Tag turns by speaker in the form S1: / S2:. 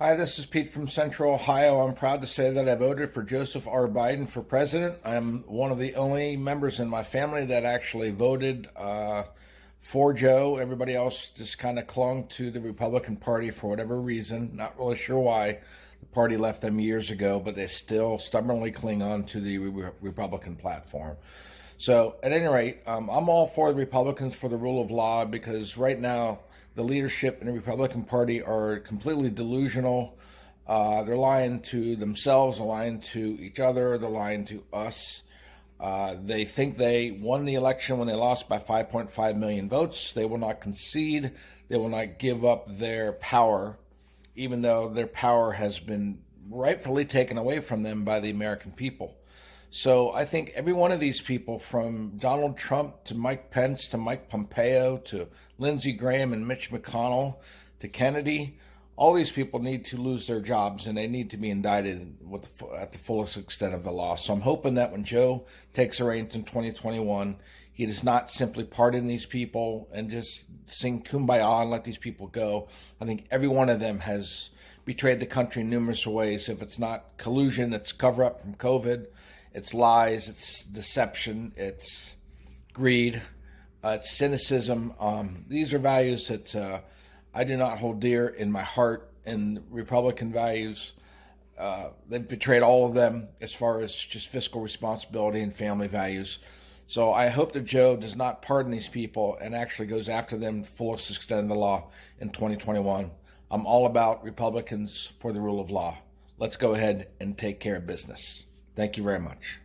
S1: Hi, this is Pete from Central Ohio. I'm proud to say that I voted for Joseph R. Biden for president. I'm one of the only members in my family that actually voted uh, for Joe. Everybody else just kind of clung to the Republican Party for whatever reason. Not really sure why. The party left them years ago, but they still stubbornly cling on to the Re- Republican platform. So, at any rate, um, I'm all for the Republicans for the rule of law because right now, the leadership in the Republican Party are completely delusional. Uh, they're lying to themselves, they're lying to each other, they're lying to us. Uh, they think they won the election when they lost by 5.5 million votes. They will not concede. They will not give up their power, even though their power has been rightfully taken away from them by the American people. So I think every one of these people, from Donald Trump to Mike Pence to Mike Pompeo to Lindsey Graham and Mitch McConnell to Kennedy, all these people need to lose their jobs and they need to be indicted with, at the fullest extent of the law. So I'm hoping that when Joe takes the reins in 2021, he does not simply pardon these people and just sing kumbaya and let these people go. I think every one of them has betrayed the country in numerous ways. If it's not collusion, it's cover up from COVID it's lies, it's deception, it's greed, uh, it's cynicism. Um, these are values that uh, I do not hold dear in my heart, and Republican values. Uh, they've betrayed all of them as far as just fiscal responsibility and family values. So I hope that Joe does not pardon these people and actually goes after them to fullest extent of the law in 2021. I'm all about Republicans for the rule of law. Let's go ahead and take care of business. Thank you very much.